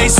ice